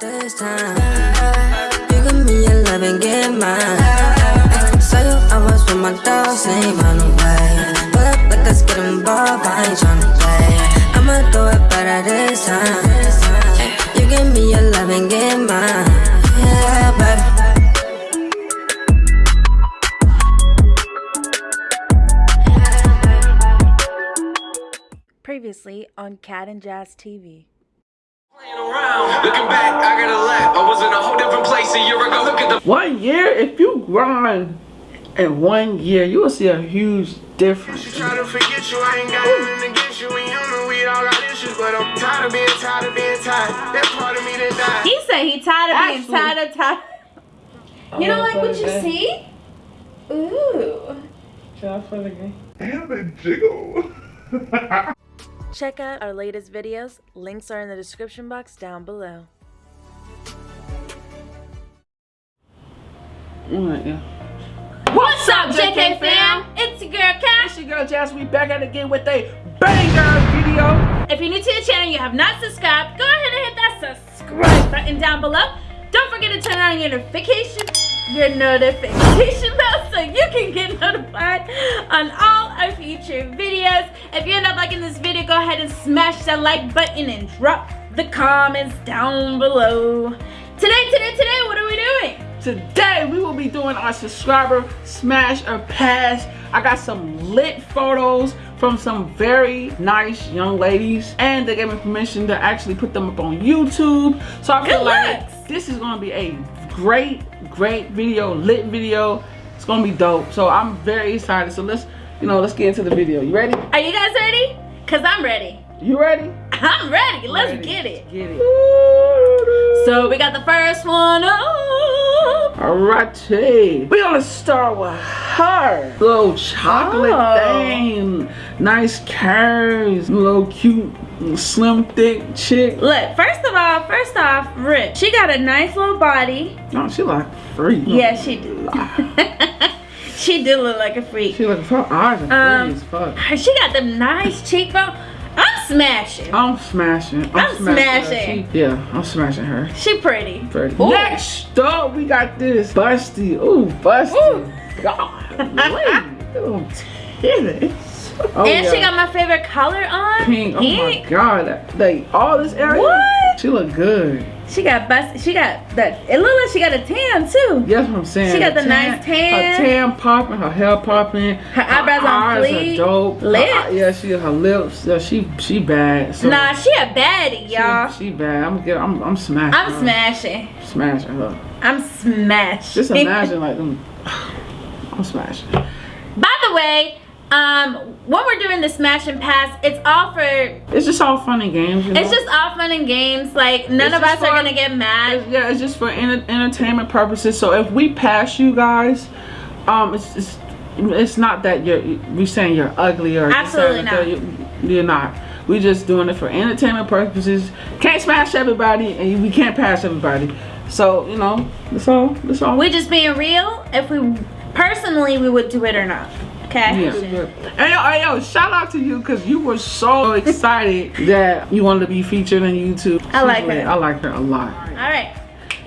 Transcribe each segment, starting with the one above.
this time. You give me your love and get mine. Saw you, I was with my dogs, ain't run away. Pull up like let's get involved, I ain't tryna play. I'ma do it better this time. You give me your love and get mine. Yeah, baby. Previously on Cat and Jazz TV. Looking back, I got a lap. I was in a whole different place a year ago. Look at the One year, if you grind in one year, you will see a huge difference. She try to forget you, I ain't got nothing against you, and you know we all got issues, but I'm tired of being tired of being tired. That part of me that died. He said he tired of being Actually- tired of tired. You don't like what you see? Ooh. Damn it, jiggle. Check out our latest videos. Links are in the description box down below. Alright, yeah. What's up, JK fam? It's your girl Cash. It's your girl Jazz. We back at it again with a banger video. If you're new to the channel and you have not subscribed, go ahead and hit that subscribe button down below. Don't forget to turn on your notification, your notification bell so you can get notified on all our future videos. If you end up liking this video, go ahead and smash that like button and drop the comments down below. Today, today, today, what are we doing? Today we will be doing our subscriber smash or pass. I got some lit photos from some very nice young ladies and they gave me permission to actually put them up on YouTube. So I feel Good like looks. this is gonna be a great, great video, lit video. It's gonna be dope. So I'm very excited. So let's, you know, let's get into the video. You ready? Are you guys ready? Cause I'm ready. You ready? I'm ready. Let's Ready. get it. Get it. So we got the first one up. Alrighty. We're gonna start with her. Little chocolate Oh. thing. Nice curves. Little cute, slim, thick chick. Look, first of all, first Rich. She got a nice little body. No, she like free. Yeah, she do. she do look like a freak. She like her eyes are Um, free as fuck. She got them nice cheekbones. I'm smashing. I'm smashing. I'm, I'm smashing. smashing. She- yeah, I'm smashing her. She pretty. Pretty. Ooh. Next up, we got this busty. Ooh, busty. Ooh. God, titties. Oh, and she got my favorite color on. pink. Oh my god, like all this area. What? She look good. She got bust. She got that. It look like she got a tan too. What I'm saying. She got Her the nice tan. Her tan popping, her hair popping. Her eyebrows on eyes fleek. Are dope. Lips. eye- yeah, she her lips. Yeah, she she bad. So Nah, she a baddie, y'all. she bad. I'm get. I'm I'm smashing. I'm her. smashing. Smashing her. I'm smashing. Just imagine like them. I'm smashing. By the way, um, when we're doing the smash and pass, it's all for. It's just all fun and games. You know? It's just all fun and games. Like none It's of us just are gonna get mad. It's- yeah, it's just for enter- entertainment purposes. So if we pass you guys, um, it's it's, it's not that you're we saying you're ugly or Absolutely not. You're, you're not. We're just doing it for entertainment purposes. Can't smash everybody, and we can't pass everybody. So you know, that's all. That's all. we're just being real. If we personally, we would do it or not. Okay. Yeah. Hey yo, hey yo, shout out to you because you were so excited that you wanted to be featured on YouTube. I like her. I like her a lot. All right.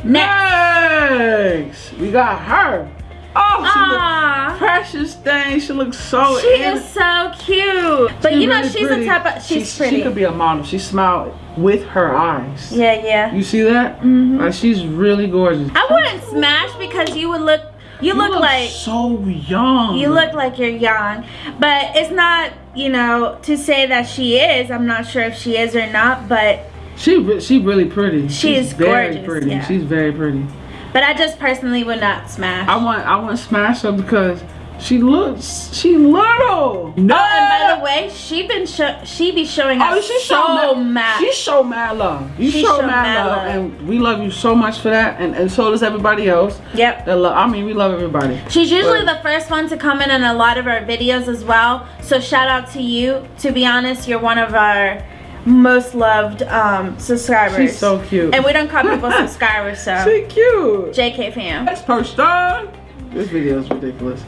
Next. Next, we got her. Oh, she Aw. look precious thing. She looks so. She is so cute. But she you know, really she's pretty. the type of she's She- pretty. She could be a model. She smiled with her eyes. yeah, yeah. You see that? Mm-hmm. Like she's really gorgeous. I wouldn't smash because you would look. You, You look, like so young. you look like you're young, but it's not. You know, to say that she is. I'm not sure if she is or not, but She re- she really pretty. She She's is very gorgeous, pretty. yeah. She's very pretty. but I just personally would not smash. I want I want to smash her because she looks she little. No. Oh, and by the way, she been show, she be showing us Oh, she so show mad. She show mad love. You She show, show mad, mad love, love. and we love you so much for that, and, and so does everybody else. Yep. I mean, we love everybody. She's usually But- the first one to comment on a lot of our videos as well. So shout out to you. To be honest, you're one of our most loved um, subscribers. She's so cute. And we don't call people subscribers, so She cute. JK fam. Next person. This video is ridiculous.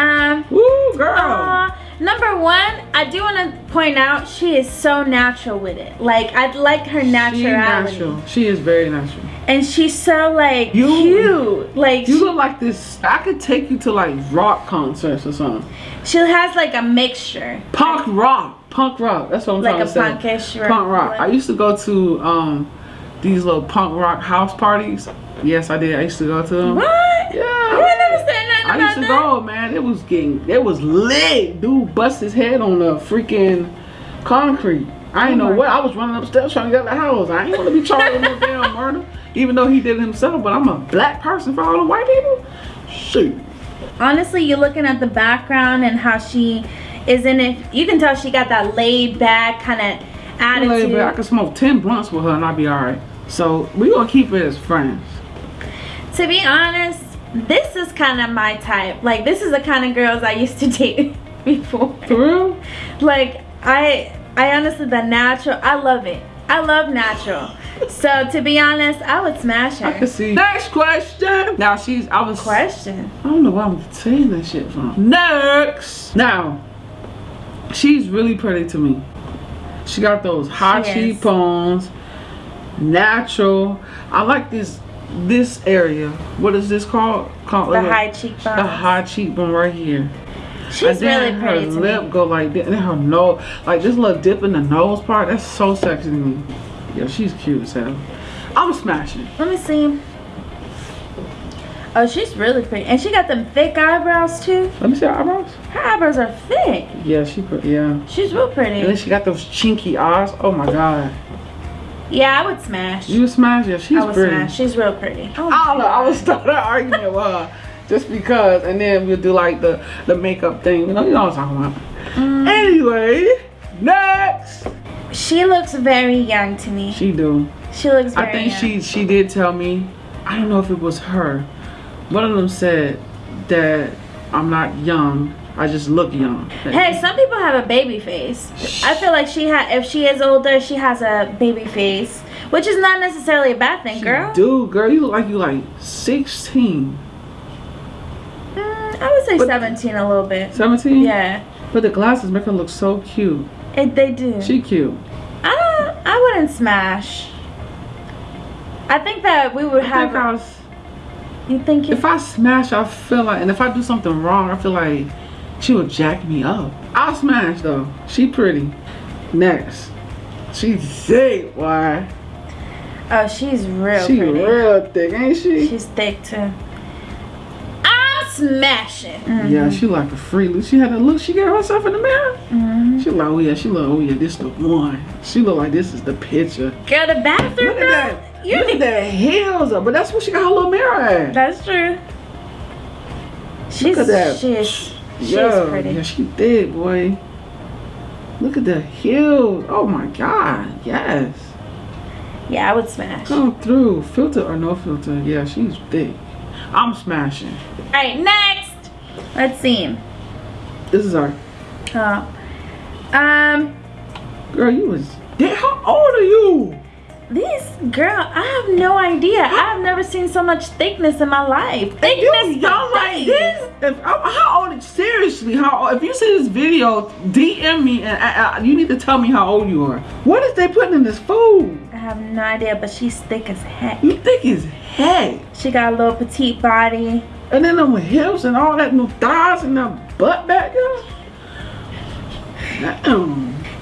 Um, Woo, girl. aw, Number one, I do want to point out she is so natural with it. Like I like her She natural. She is very natural. and she's so like You- cute. Like You she, look like this. I could take you to like rock concerts or something. she has like a mixture. Punk rock. Punk rock. That's what I'm Like trying to say. Like a punkish rock. Punk rock. I used to go to um these little punk rock house parties. Yes, I did. I used to go to them. What? I used to that. go, man. It was getting, it was lit. Dude bust his head on the freaking concrete. I ain't oh know Oh what. I was running upstairs trying to get out the house. I ain't want to be charged with no damn murder, even though he did it himself. But I'm a black person for all the white people. Shoot. Honestly, you're looking at the background and how she is in it. You can tell she got that laid back kind of attitude. Laid back. I could smoke ten blunts with her and I'd be all right. So we gonna keep it as friends. To be honest, this is kind of my type. Like this is the kind of girls I used to date before. For real? Like I, I honestly the natural. I love it. I love natural. So to be honest, I would smash her. I can her. see. Next question. Now she's. I was. Question. I don't know where I'm saying that shit from. Next. Now, she's really pretty to me. She got those high She cheekbones, natural. I like this this area. What is this called? Called The high cheekbone. The high cheekbone right here. She's really pretty her lip me. go like that. And her nose, like this little dip in the nose part. That's so sexy to me. Yeah, she's cute as hell. I'm smashing. Let me see. Oh, she's really pretty, and she got them thick eyebrows too. Let me see her eyebrows. Her eyebrows are thick. Yeah, she put. Yeah. She's real pretty. And then she got those chinky eyes. Oh my god. Yeah, I would smash. You smash yeah, she's I would pretty. smash. She's real pretty. Oh, I don't know, I would start an argument with her. Just because and then we'll do like the the makeup thing. You know, you know what I'm talking about. Mm. Anyway, next. She looks very young to me. She do. She looks very I think young. she she did tell me, I don't know if it was her. One of them said that I'm not young. I just look young. Hey, some people have a baby face. I feel like she had, if she is older, she has a baby face, which is not necessarily a bad thing, girl. Dude, girl, you look like you like 16, Mm, I would say But- 17 a little bit. 17. Yeah, But the glasses make her look so cute. it, they do. She cute. I don't. I wouldn't smash. I think that we would I have. think was. you think? If I smash, I feel like, and if I do something wrong, I feel like she would jack me up. I'll smash though. She pretty. Next, she's thick. Why? oh, she's real She pretty. real thick, ain't she? She's thick too. I'm smashing. Yeah, she like a free look. She had a look. She got herself in the mirror. Mm-hmm. She like, oh yeah, she look, oh yeah, this the one. She look like this is the picture. Girl, the bathroom. Look at that. You look at need. that heels up. But that's what she got her little mirror at. That's true. She's at that. she's she's yeah, pretty. yeah, she thick, boy. Look at the heels. Oh my god, yes. Yeah, I would smash. Come through, filter or no filter. Yeah, she's big. I'm smashing. Alright, next. Let's see. This is our Uh, um, girl. You was dead. How old are you? These girl, I have no idea. I've never seen so much thickness in my life. Thickness, You young like this? If, how how old? Seriously, how? old- If you see this video, DM me and I, I, you need to tell me how old you are. What is they putting in this food? I have no idea, but she's thick as heck. You think it's heck? She got a little petite body. And then them hips and all that, no thighs and that butt back there.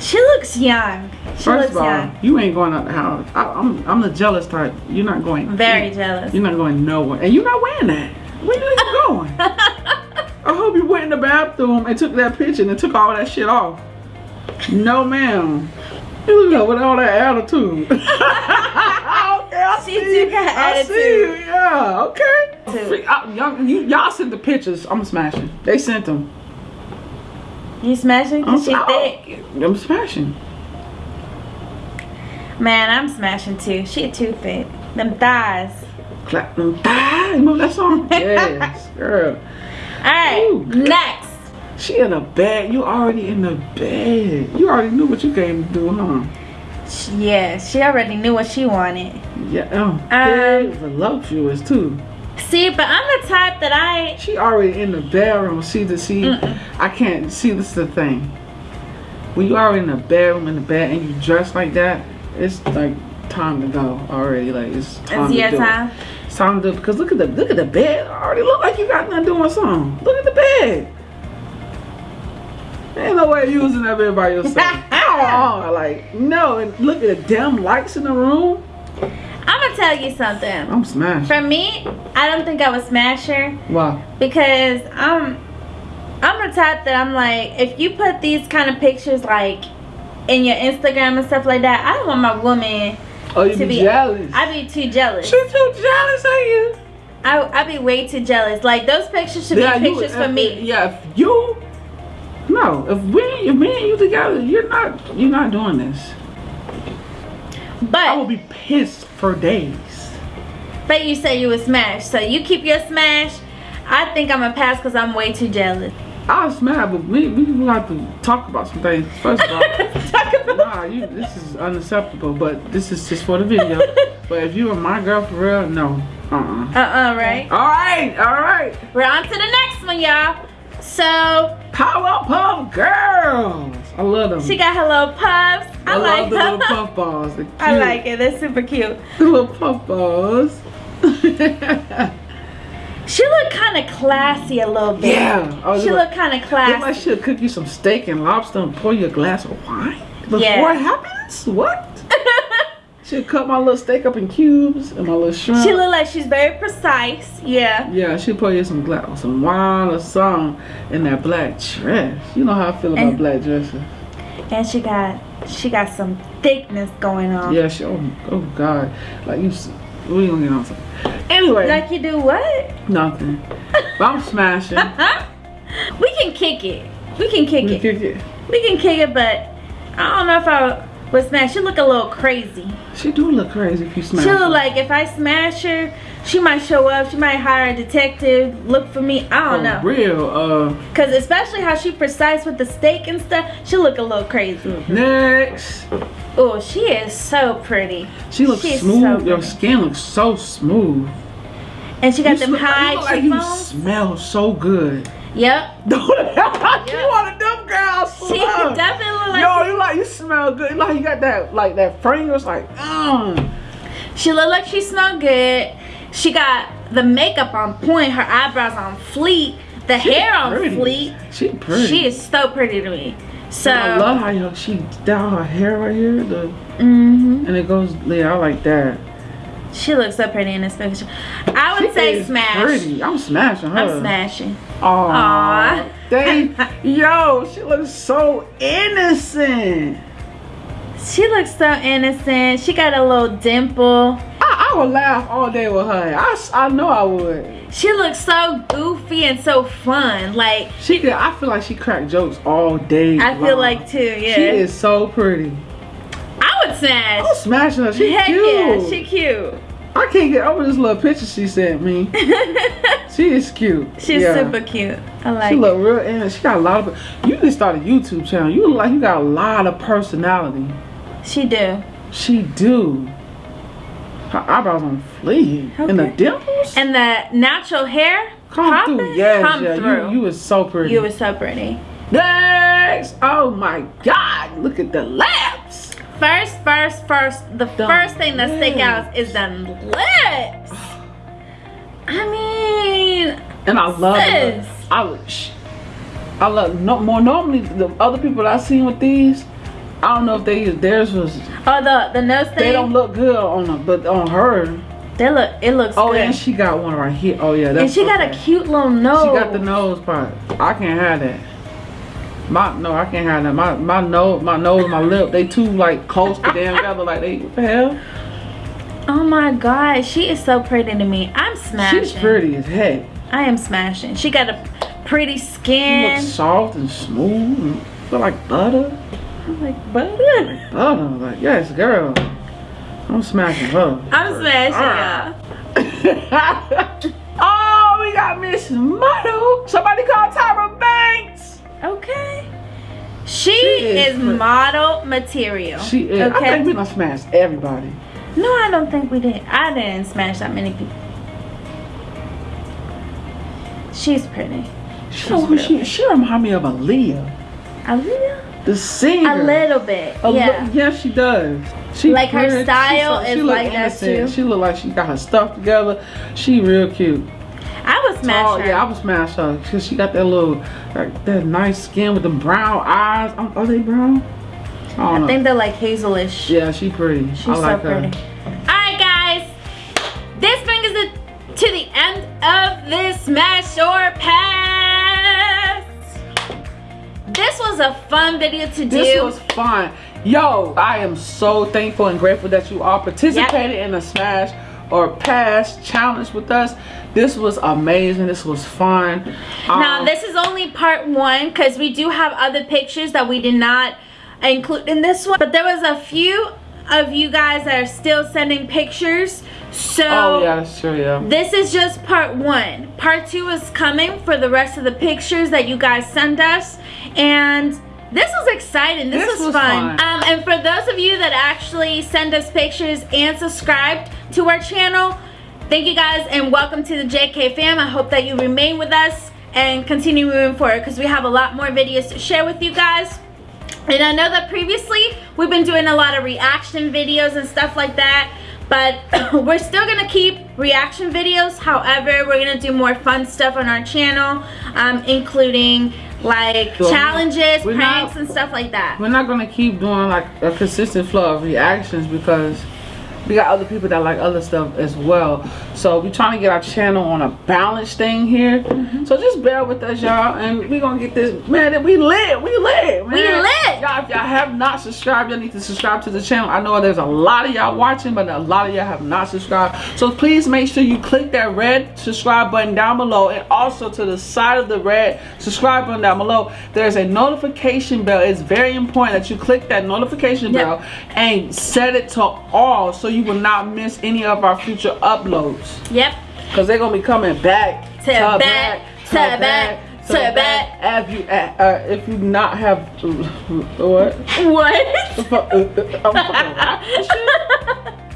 She looks young. First of all, you ain't going out the house. I, I'm I'm the jealous type. You're not going. Very jealous. You're not going nowhere, and you're not wearing that. Where you even going? I hope you went in the bathroom and took that picture and took all that shit off. No, ma'am. You look with all that attitude. okay, I She see you. got I see you. Yeah. Okay. Too. Freak- I- y'all, you, sent the pictures. I'm smashing. They sent them. You smashing? I'm, she thick. I'm smashing. Man, I'm smashing too. She too thick. Them thighs. Clap them thighs. Remember that song? yes, girl. Alright, Ooh. next. She in the bed. You already in the bed. You already knew what you came to do, huh? Yeah, she already knew what she wanted. Yeah. Oh, Um, voluptuous too. See, but I'm the type that I She already in the bedroom. See the see. I can't see. This is the thing. When you already in the bedroom in the bed and you dress like that, it's like time to go already. Like it's time it's to your do it. time. It's time to because look at the look at the bed. Already look like you got nothing doing something. Look at the bed. Ain't no way you was in that bed by yourself. Like no. And look at the damn lights in the room. I'm gonna tell you something. I'm smashed. For me, I don't think I was smash her Wow. because I'm I'm the type that I'm like, if you put these kind of pictures like in your Instagram and stuff like that, I don't want my woman Oh, you to be, be jealous. I'd be too jealous. she too jealous of you. I I'd be way too jealous. Like those pictures should Yeah, be you- pictures if- for me. Yeah, if you. No, if we, if me and you together, you're not, you're not doing this. But I will be pissed for days. but you say you would smash, so you keep your smash. I think I'm gonna pass because I'm way too jealous. I'll smash, but we, we have to talk about some things. First of all, Talk about nah, you, this is unacceptable. But this is just for the video. but if you were my girl for real, no, uh, uh Uh-uh, right? All right, all right. We're on to the next one, y'all. So Powerpuff Girls. I love them. she got her little puffs. I, I, like love the them. little puff balls. They're I like it. They're super cute. The little puff balls. She look kind of classy a little bit. yeah. Oh, She look, look kind of classy. she'll cook you some steak and lobster and pour you a glass of wine before Yeah. it happens. What? She'll cut my little steak up in cubes and my little shrimp. she look like she's very precise. Yeah. yeah, she'll pour you some glass, some wine or something in that black dress. You know how I feel about And- black dresses. And she got she got some thickness going on. Yeah, she. Oh, oh God, like you. s- We gonna get on something. Anyway, Like you do what? nothing. But I'm smashing. We can kick it. We can kick We it. kick it. We can kick it, but I don't know if I would smash. She look a little crazy. She do look crazy if you smash. She her. look like if I smash her, she might show up. She might hire a detective, look for me. I don't For know. real. Uh, Cause especially how she precise with the steak and stuff, she look a little crazy. next. Oh, she is so pretty. She looks She's smooth. so Your skin looks so smooth. And she got You them high look like you smell so good. Yep. Don't you one of them girls? She definitely like Yo, you like you smell good. Like you got that like that fragrance. Like, mm. She look like she smell good. She got the makeup on point, her eyebrows on fleek, the She hair on pretty. fleek. She pretty. She is so pretty to me. So I love how yo, she down her hair right here, the mhm. and it goes. Yeah, I like that. she looks so pretty in this picture. I would She say smash. Pretty. I'm smashing her. I'm smashing. Aw. Aw. They, yo, she looks so innocent. She looks so innocent. She got a little dimple. I, I would laugh all day with her. I, I know I would. She looks so goofy and so fun. Like She. I feel like she cracked jokes all day. I feel like too. Yeah. She is so pretty. I would smash. I'm smashing her. She Heck cute. yeah, she cute. I can't get over this little picture she sent me. she is cute. She's Yeah. super cute. I like She it. look real innocent. She got a lot of. You can start a YouTube channel. You look like you got a lot of personality. She do. She do. Her eyebrows on fleek. And the dimples? And the natural hair come popping, through. Yes, come yeah. through. You, you is so pretty. You were so pretty. Next! Oh my god, look at the laps! First, first, first, the first thing that stick out is the lips. I mean, And I love Sis. it. I would- sh- I love no more normally the other people I seen with these, I don't know if they theirs was oh the the nose thing. they don't look good on them, but on her. They look. It looks Oh, good. and she got one right here. Oh yeah, that's and she got a cute little nose. She got the nose part. I can't have that. My no, I can't have that. My my nose, my nose, my lip, they too like close to damn together. Like they what the hell? Oh my god, she is so pretty to me. I'm smashing. She's pretty as heck. I am smashing. She got a pretty skin She looks soft and smooth and feel like butter. I'm like butter. Butter, like yes, girl. I'm smashing her. I'm smashing Ah. y'all. oh, we got Miss Model. Somebody call Tyra Banks. Okay. She, is is, model material. She is. I Okay. think we done smash everybody. no, I don't think we did. I didn't smash that many people. She's pretty. She, she, she remind me of Aaliyah, Aaliyah? the singer. A little bit. A li- yeah. yeah, she does. She Like her pretty. She style so- she is like that too. She look like she got her stuff together. She real cute. I would smash Oh her. yeah, I was smash her because she got that little, like, that nice skin with the brown eyes. Are they brown? I I think they're like hazelish. yeah, she pretty. She's I like so her. pretty. Alright guys. This brings us to the end of this smash or pass. This was a fun video to do. This was fun. Yo, I am so thankful and grateful that you all participated in the smash or past challenge with us. This was amazing. This was fun. Now Um, this is only part one because we do have other pictures that we did not include in this one. But there was a few of you guys that are still sending pictures. So Oh yeah, true. Yeah. this is just part one. Part two is coming for the rest of the pictures that you guys send us. And this was exciting. This, This was, was fun. fun. Um, and for those of you that actually send us pictures and subscribed to our channel, thank you guys and welcome to the JK fam. I hope that you remain with us and continue moving forward because we have a lot more videos to share with you guys. And I know that previously we've been doing a lot of reaction videos and stuff like that. But we're still gonna keep reaction videos. However, we're gonna do more fun stuff on our channel, um, including like So, challenges, pranks, not- and stuff like that. We're not gonna keep doing like a consistent flow of reactions because we got other people that like other stuff as well. So we're trying to get our channel on a balanced thing here. Mm-hmm. So just bear with us, y'all, and we gonna get this. Man, we lit, we lit, man. We lit. Y'all, if y'all have not subscribed, y'all need to subscribe to the channel. I know there's a lot of y'all watching, but a lot of y'all have not subscribed. So please make sure you click that red subscribe button down below, and also to the side of the red subscribe button down below, there's a notification bell. It's very important that you click that notification Yep. bell and set it to all, so you will not miss any of our future uploads. Yep. Cause they're gonna be coming back To back, to back, to back. If you uh, uh, if you not have what? What?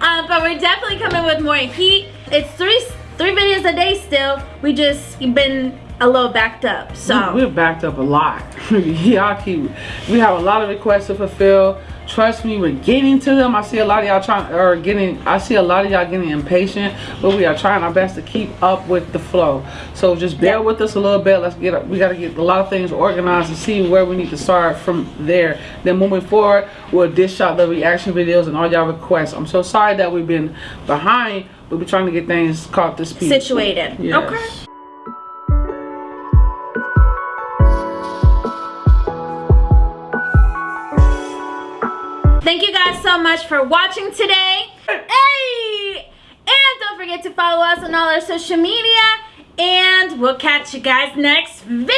Um, but we're definitely coming with more heat. It's three three videos a day still. We just been a little backed up. So We're backed up a lot. Y'all keep. We have a lot of requests to fulfill. Trust me, we're getting to them. I see a lot of y'all trying or getting. I see a lot of y'all getting impatient, but we are trying our best to keep up with the flow. So just bear Yeah. with us a little bit. Let's get. We got to get a lot of things organized and see where we need to start from there. Then moving forward, we'll dish out the reaction videos and all y'all requests. I'm so sorry that we've been behind, but we're trying to get things caught to speed. situated. Yes. Okay. Thank you guys so much for watching today. Hey! And don't forget to follow us on all our social media. And we'll catch you guys next video.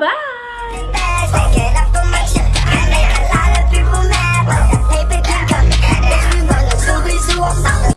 Bye.